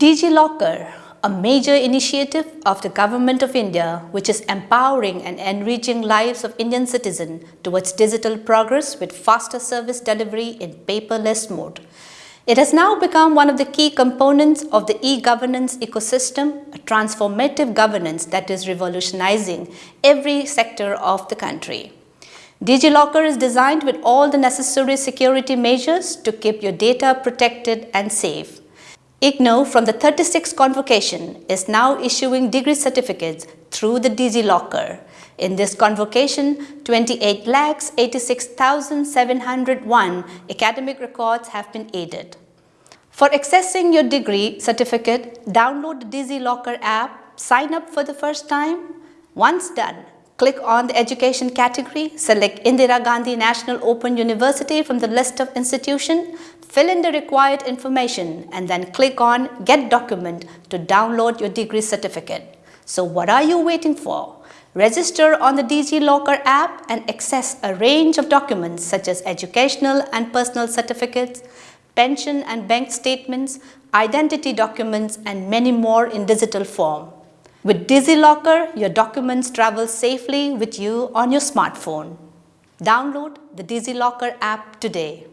DigiLocker, a major initiative of the Government of India which is empowering and enriching lives of Indian citizens towards digital progress with faster service delivery in paperless mode. It has now become one of the key components of the e-governance ecosystem, a transformative governance that is revolutionizing every sector of the country. DigiLocker is designed with all the necessary security measures to keep your data protected and safe. IGNOU from the 36th convocation is now issuing degree certificates through the DigiLocker. In this convocation, 28 lakhs 86,701 academic records have been aided. For accessing your degree certificate, download the DigiLocker app, sign up for the first time. Once done, click on the education category, select Indira Gandhi National Open University from the list of institution, Fill in the required information and then click on Get Document to download your degree certificate. So what are you waiting for? Register on the DigiLocker app and access a range of documents such as educational and personal certificates, pension and bank statements, identity documents and many more in digital form. With DigiLocker, your documents travel safely with you on your smartphone. Download the DigiLocker app today.